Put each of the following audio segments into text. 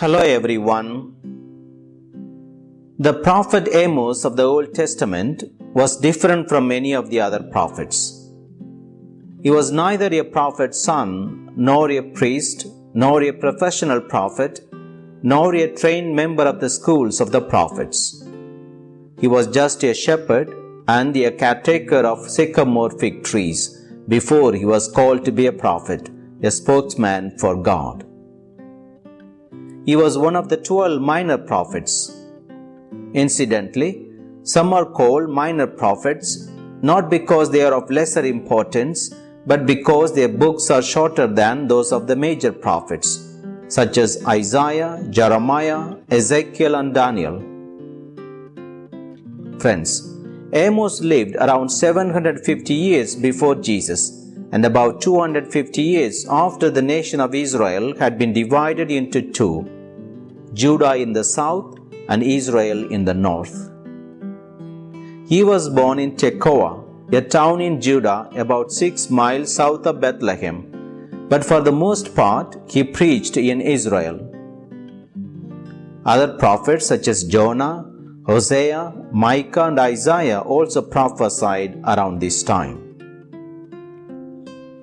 Hello everyone. The prophet Amos of the Old Testament was different from many of the other prophets. He was neither a prophet's son, nor a priest, nor a professional prophet, nor a trained member of the schools of the prophets. He was just a shepherd and a caretaker of sycamore fig trees before he was called to be a prophet, a spokesman for God. He was one of the twelve minor prophets. Incidentally, some are called minor prophets not because they are of lesser importance, but because their books are shorter than those of the major prophets, such as Isaiah, Jeremiah, Ezekiel, and Daniel. Friends, Amos lived around 750 years before Jesus and about 250 years after the nation of Israel had been divided into two Judah in the south and Israel in the north. He was born in Tekoa, a town in Judah about six miles south of Bethlehem, but for the most part he preached in Israel. Other prophets such as Jonah, Hosea, Micah, and Isaiah also prophesied around this time.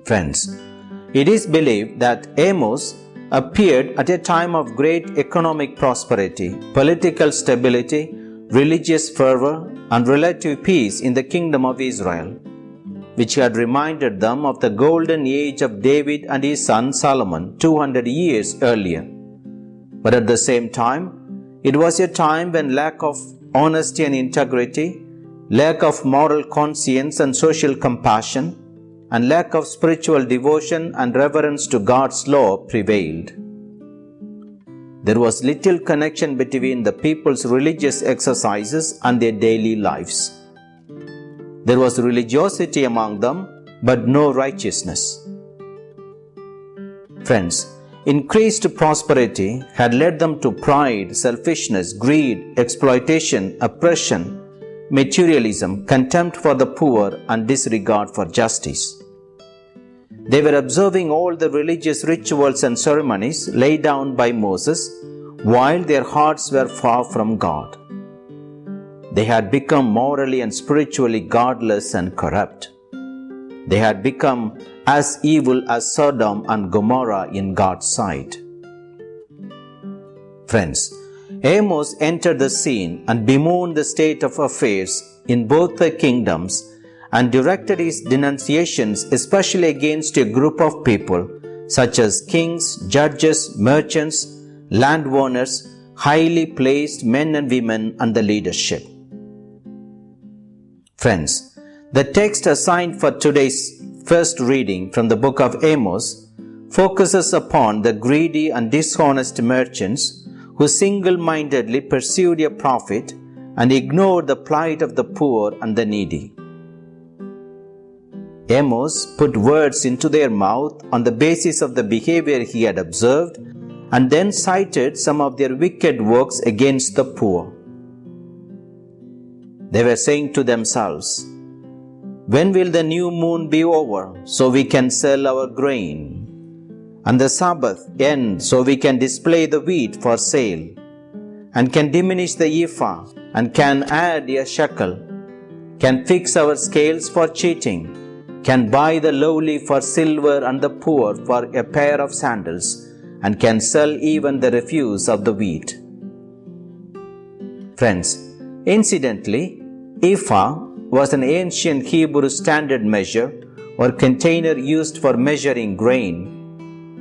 Friends, it is believed that Amos appeared at a time of great economic prosperity, political stability, religious fervor, and relative peace in the kingdom of Israel, which had reminded them of the golden age of David and his son Solomon 200 years earlier. But at the same time, it was a time when lack of honesty and integrity, lack of moral conscience and social compassion, and lack of spiritual devotion and reverence to God's law prevailed. There was little connection between the people's religious exercises and their daily lives. There was religiosity among them, but no righteousness. Friends, increased prosperity had led them to pride, selfishness, greed, exploitation, oppression, materialism, contempt for the poor, and disregard for justice. They were observing all the religious rituals and ceremonies laid down by Moses while their hearts were far from God. They had become morally and spiritually godless and corrupt. They had become as evil as Sodom and Gomorrah in God's sight. Friends, Amos entered the scene and bemoaned the state of affairs in both the kingdoms and directed his denunciations especially against a group of people such as kings, judges, merchants, landowners, highly placed men and women, and the leadership. Friends, the text assigned for today's first reading from the book of Amos focuses upon the greedy and dishonest merchants who single mindedly pursued a profit and ignored the plight of the poor and the needy. Amos put words into their mouth on the basis of the behavior he had observed and then cited some of their wicked works against the poor. They were saying to themselves, When will the new moon be over so we can sell our grain? And the Sabbath end so we can display the wheat for sale, and can diminish the ephah, and can add a shekel, can fix our scales for cheating can buy the lowly for silver and the poor for a pair of sandals, and can sell even the refuse of the wheat. Friends, incidentally, ephah was an ancient Hebrew standard measure or container used for measuring grain,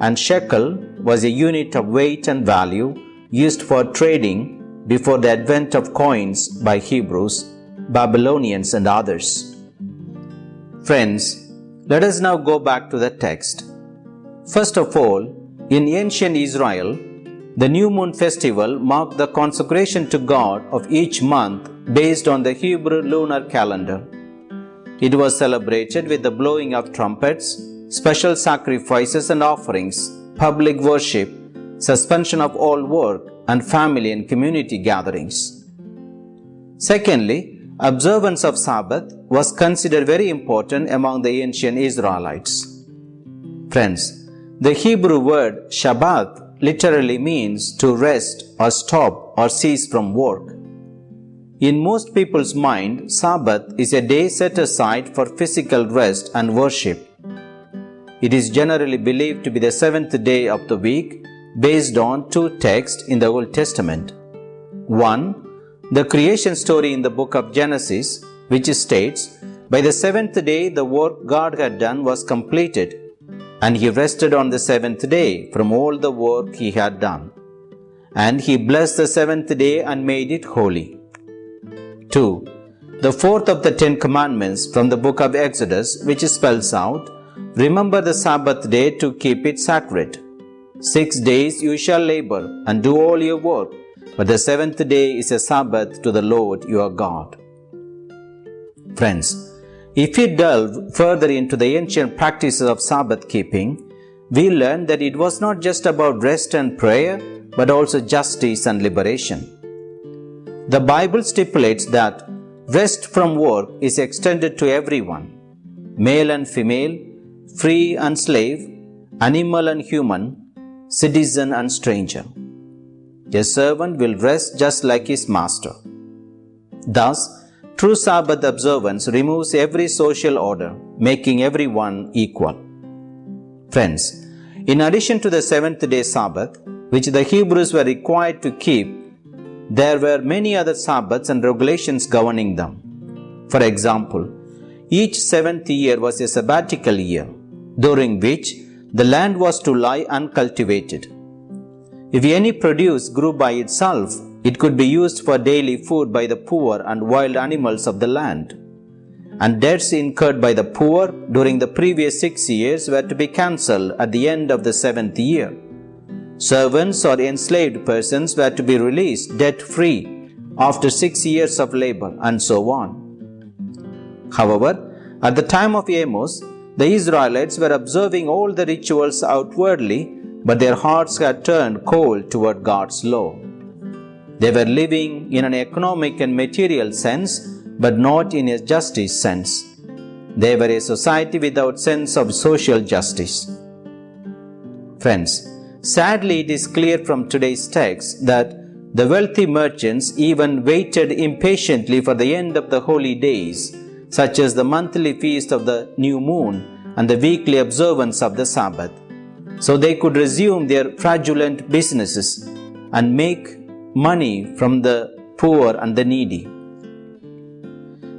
and shekel was a unit of weight and value used for trading before the advent of coins by Hebrews, Babylonians, and others. Friends, let us now go back to the text. First of all, in ancient Israel, the new moon festival marked the consecration to God of each month based on the Hebrew lunar calendar. It was celebrated with the blowing of trumpets, special sacrifices and offerings, public worship, suspension of all work, and family and community gatherings. Secondly, observance of Sabbath was considered very important among the ancient Israelites. Friends, the Hebrew word Shabbat literally means to rest or stop or cease from work. In most people's mind, Sabbath is a day set aside for physical rest and worship. It is generally believed to be the seventh day of the week based on two texts in the Old Testament. One, the creation story in the book of Genesis, which states, By the seventh day the work God had done was completed, and he rested on the seventh day from all the work he had done. And he blessed the seventh day and made it holy. 2. The fourth of the Ten Commandments from the book of Exodus, which spells out, Remember the Sabbath day to keep it sacred. Six days you shall labor and do all your work, but the seventh day is a Sabbath to the Lord your God. Friends, if we delve further into the ancient practices of Sabbath keeping, we learn that it was not just about rest and prayer, but also justice and liberation. The Bible stipulates that rest from work is extended to everyone, male and female, free and slave, animal and human, citizen and stranger. A servant will rest just like his master. Thus, true Sabbath observance removes every social order, making everyone equal. Friends, in addition to the seventh day Sabbath, which the Hebrews were required to keep there were many other Sabbaths and regulations governing them. For example, each seventh year was a sabbatical year, during which the land was to lie uncultivated. If any produce grew by itself, it could be used for daily food by the poor and wild animals of the land. And debts incurred by the poor during the previous six years were to be cancelled at the end of the seventh year. Servants or enslaved persons were to be released debt free after six years of labor, and so on. However, at the time of Amos, the Israelites were observing all the rituals outwardly, but their hearts had turned cold toward God's law. They were living in an economic and material sense, but not in a justice sense. They were a society without sense of social justice. Friends, Sadly, it is clear from today's text that the wealthy merchants even waited impatiently for the end of the holy days, such as the monthly feast of the new moon and the weekly observance of the Sabbath, so they could resume their fraudulent businesses and make money from the poor and the needy.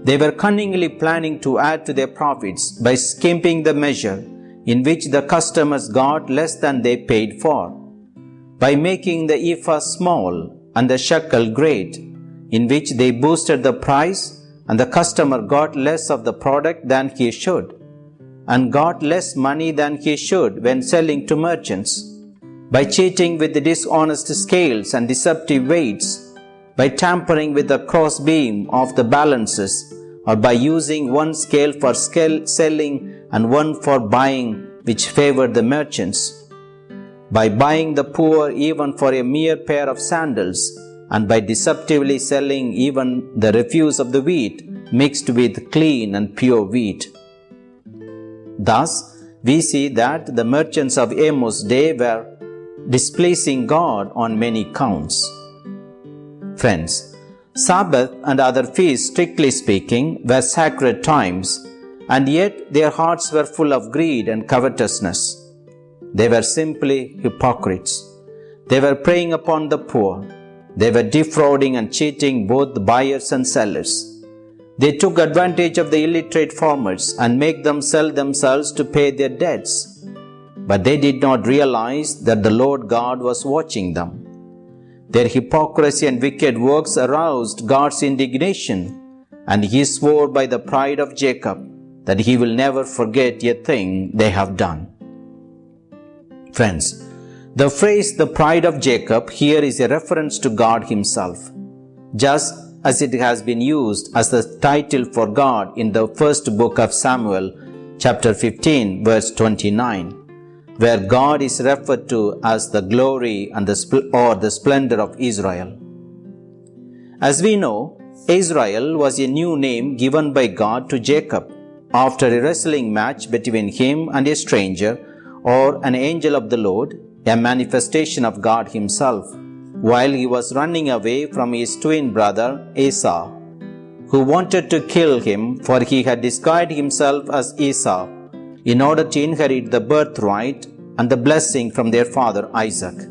They were cunningly planning to add to their profits by skimping the measure in which the customers got less than they paid for, by making the ephah small and the shekel great, in which they boosted the price and the customer got less of the product than he should, and got less money than he should when selling to merchants, by cheating with the dishonest scales and deceptive weights, by tampering with the cross beam of the balances, or by using one scale for scale selling and one for buying, which favored the merchants. By buying the poor even for a mere pair of sandals, and by deceptively selling even the refuse of the wheat mixed with clean and pure wheat. Thus, we see that the merchants of Amos' day were displeasing God on many counts. Friends, Sabbath and other feasts, strictly speaking, were sacred times, and yet their hearts were full of greed and covetousness. They were simply hypocrites. They were preying upon the poor. They were defrauding and cheating both buyers and sellers. They took advantage of the illiterate farmers and make them sell themselves to pay their debts. But they did not realize that the Lord God was watching them their hypocrisy and wicked works aroused God's indignation, and he swore by the pride of Jacob that he will never forget a thing they have done. Friends, the phrase the pride of Jacob here is a reference to God Himself, just as it has been used as the title for God in the first book of Samuel, chapter 15, verse 29 where God is referred to as the glory and the spl- or the splendor of Israel. As we know, Israel was a new name given by God to Jacob after a wrestling match between him and a stranger or an angel of the Lord a manifestation of God Himself, while he was running away from his twin brother Esau, who wanted to kill him, for he had disguised himself as Esau in order to inherit the birthright and the blessing from their father Isaac.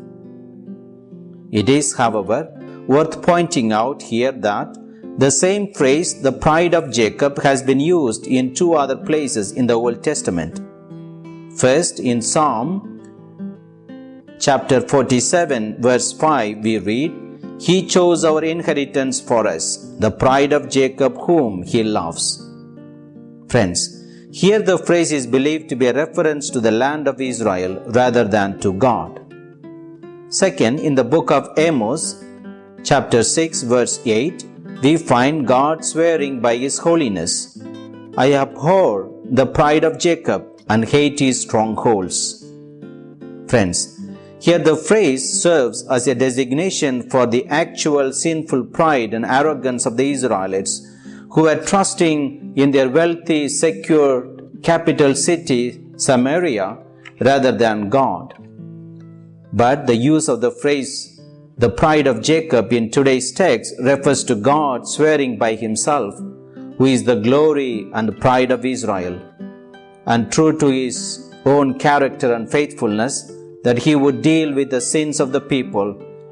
It is, however, worth pointing out here that the same phrase, the pride of Jacob, has been used in two other places in the Old Testament. First, in Psalm chapter 47, verse 5, we read, He chose our inheritance for us, the pride of Jacob, whom He loves. Friends, here the phrase is believed to be a reference to the land of Israel rather than to God. Second, in the book of Amos, chapter 6, verse 8, we find God swearing by His holiness I abhor the pride of Jacob and hate his strongholds. Friends, here the phrase serves as a designation for the actual sinful pride and arrogance of the Israelites who were trusting in their wealthy, secure capital city, Samaria, rather than God. But the use of the phrase, the pride of Jacob in today's text refers to God swearing by himself, who is the glory and pride of Israel. And true to his own character and faithfulness, that he would deal with the sins of the people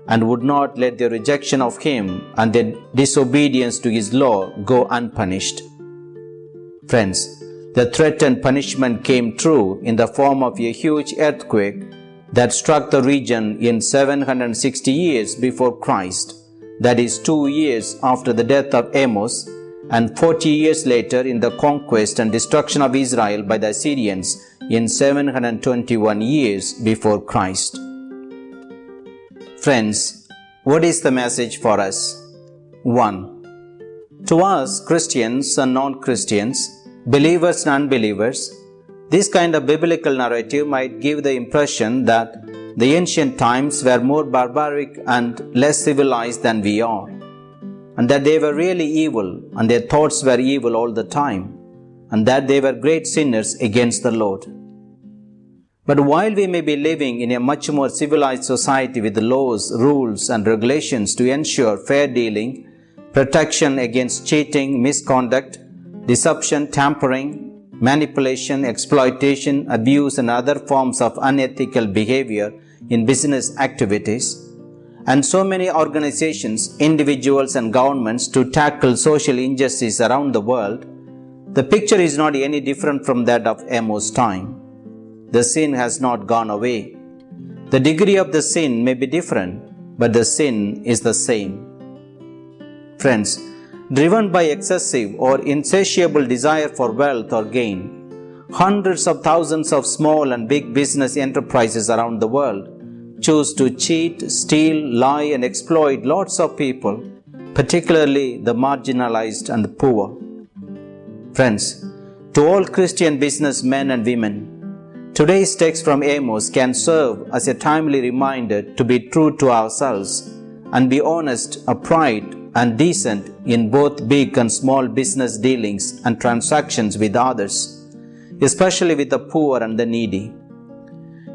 and would not let their rejection of him and their disobedience to his law go unpunished. Friends, the threatened punishment came true in the form of a huge earthquake that struck the region in 760 years before Christ, that is, two years after the death of Amos, and 40 years later in the conquest and destruction of Israel by the Assyrians in 721 years before Christ. Friends, what is the message for us? 1. To us, Christians and non Christians, believers and unbelievers, this kind of biblical narrative might give the impression that the ancient times were more barbaric and less civilized than we are, and that they were really evil and their thoughts were evil all the time, and that they were great sinners against the Lord. But while we may be living in a much more civilized society with laws, rules, and regulations to ensure fair dealing, protection against cheating, misconduct, deception, tampering, manipulation, exploitation, abuse, and other forms of unethical behavior in business activities, and so many organizations, individuals, and governments to tackle social injustice around the world, the picture is not any different from that of Amos' time the sin has not gone away. The degree of the sin may be different, but the sin is the same. Friends, driven by excessive or insatiable desire for wealth or gain, hundreds of thousands of small and big business enterprises around the world choose to cheat, steal, lie, and exploit lots of people, particularly the marginalized and the poor. Friends, to all Christian businessmen and women, Today's text from Amos can serve as a timely reminder to be true to ourselves and be honest, upright, and decent in both big and small business dealings and transactions with others, especially with the poor and the needy.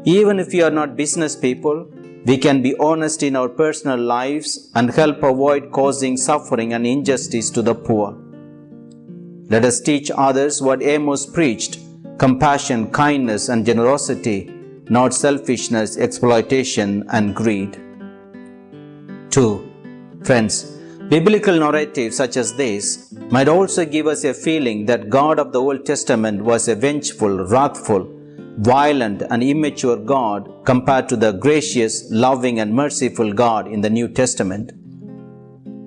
Even if we are not business people, we can be honest in our personal lives and help avoid causing suffering and injustice to the poor. Let us teach others what Amos preached compassion, kindness, and generosity, not selfishness, exploitation, and greed. 2. Friends, biblical narratives such as this might also give us a feeling that God of the Old Testament was a vengeful, wrathful, violent, and immature God compared to the gracious, loving, and merciful God in the New Testament.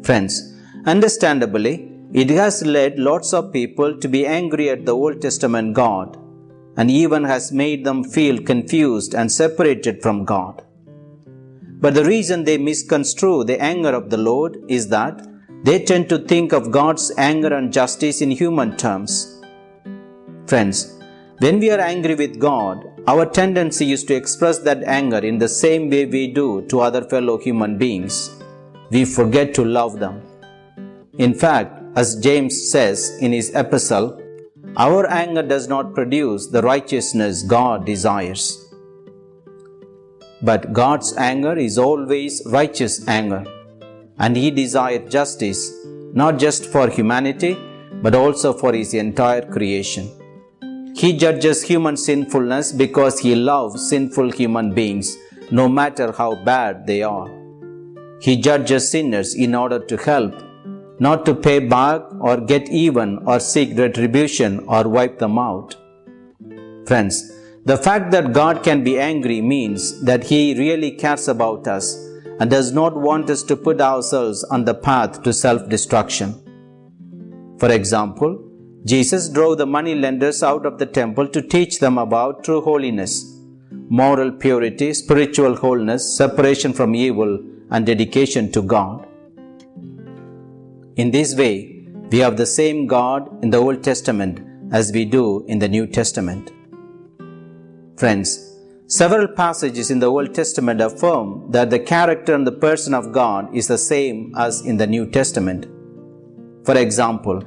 Friends, understandably, it has led lots of people to be angry at the Old Testament God and even has made them feel confused and separated from God. But the reason they misconstrue the anger of the Lord is that they tend to think of God's anger and justice in human terms. Friends, when we are angry with God, our tendency is to express that anger in the same way we do to other fellow human beings. We forget to love them. In fact, as James says in his epistle, our anger does not produce the righteousness God desires. But God's anger is always righteous anger, and He desired justice not just for humanity but also for His entire creation. He judges human sinfulness because He loves sinful human beings no matter how bad they are. He judges sinners in order to help, not to pay back or get even or seek retribution or wipe them out. Friends, the fact that God can be angry means that He really cares about us and does not want us to put ourselves on the path to self destruction. For example, Jesus drove the money lenders out of the temple to teach them about true holiness moral purity, spiritual wholeness, separation from evil, and dedication to God. In this way, we have the same God in the Old Testament as we do in the New Testament. Friends, several passages in the Old Testament affirm that the character and the person of God is the same as in the New Testament. For example,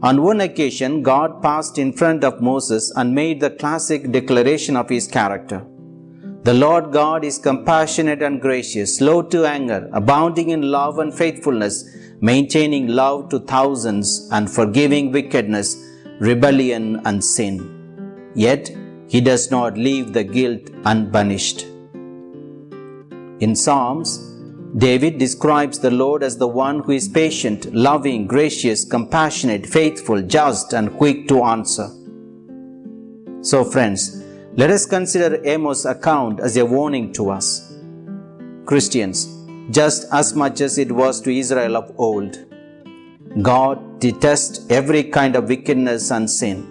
on one occasion, God passed in front of Moses and made the classic declaration of his character. The Lord God is compassionate and gracious, slow to anger, abounding in love and faithfulness, maintaining love to thousands, and forgiving wickedness, rebellion, and sin. Yet, He does not leave the guilt unpunished. In Psalms, David describes the Lord as the one who is patient, loving, gracious, compassionate, faithful, just, and quick to answer. So, friends, let us consider Amos' account as a warning to us. Christians, just as much as it was to Israel of old, God detests every kind of wickedness and sin.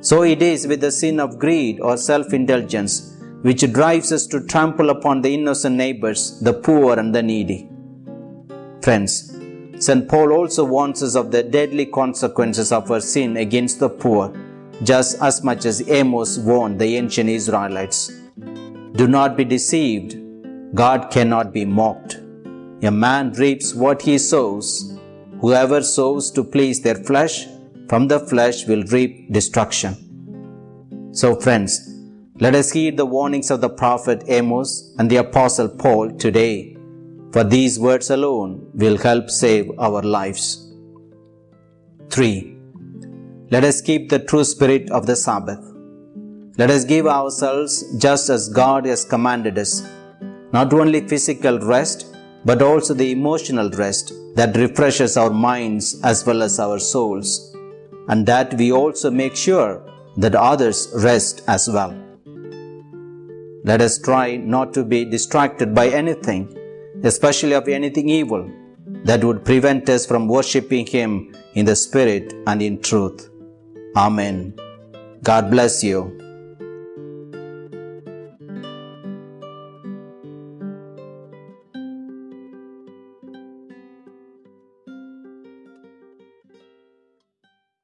So it is with the sin of greed or self indulgence, which drives us to trample upon the innocent neighbors, the poor, and the needy. Friends, St. Paul also warns us of the deadly consequences of our sin against the poor just as much as Amos warned the ancient Israelites. Do not be deceived. God cannot be mocked. A man reaps what he sows. Whoever sows to please their flesh, from the flesh will reap destruction. So, friends, let us heed the warnings of the prophet Amos and the apostle Paul today, for these words alone will help save our lives. 3. Let us keep the true spirit of the Sabbath. Let us give ourselves just as God has commanded us, not only physical rest, but also the emotional rest that refreshes our minds as well as our souls, and that we also make sure that others rest as well. Let us try not to be distracted by anything, especially of anything evil, that would prevent us from worshipping Him in the Spirit and in truth. Amen. God bless you.